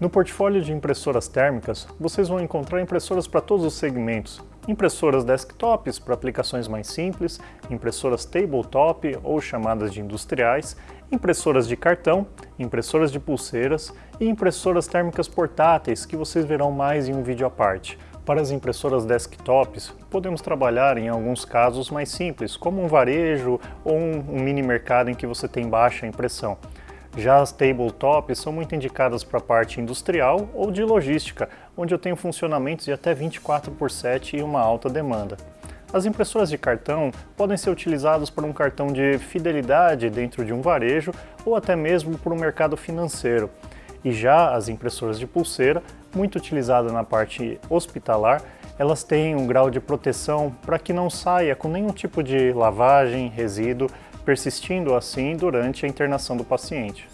No portfólio de impressoras térmicas, vocês vão encontrar impressoras para todos os segmentos. Impressoras desktops para aplicações mais simples, impressoras tabletop ou chamadas de industriais, impressoras de cartão, impressoras de pulseiras e impressoras térmicas portáteis, que vocês verão mais em um vídeo à parte. Para as impressoras desktops, podemos trabalhar em alguns casos mais simples, como um varejo ou um, mini mercado em que você tem baixa impressão. Já as tabletops são muito indicadas para a parte industrial ou de logística, onde eu tenho funcionamentos de até 24 por 7 e uma alta demanda. As impressoras de cartão podem ser utilizadas para um cartão de fidelidade dentro de um varejo ou até mesmo para o mercado financeiro. E já as impressoras de pulseira, muito utilizadas na parte hospitalar, elas têm um grau de proteção para que não saia com nenhum tipo de lavagem, resíduo, persistindo assim durante a internação do paciente.